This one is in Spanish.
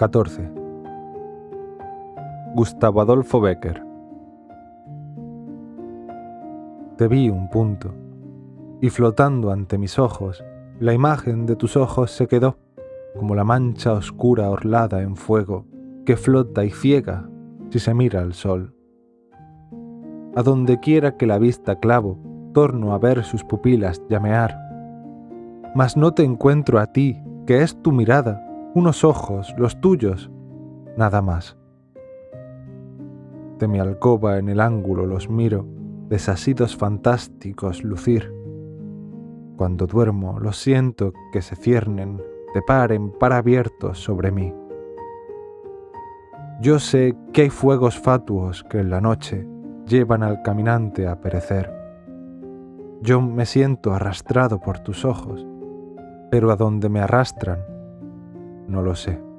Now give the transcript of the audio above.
14. Gustavo Adolfo Becker Te vi un punto, y flotando ante mis ojos, la imagen de tus ojos se quedó, como la mancha oscura orlada en fuego, que flota y ciega si se mira al sol. A donde quiera que la vista clavo, torno a ver sus pupilas llamear. Mas no te encuentro a ti, que es tu mirada, unos ojos, los tuyos, nada más. De mi alcoba en el ángulo los miro, desasidos fantásticos lucir. Cuando duermo los siento que se ciernen de par en par abiertos sobre mí. Yo sé que hay fuegos fatuos que en la noche llevan al caminante a perecer. Yo me siento arrastrado por tus ojos, pero a donde me arrastran, no lo sé.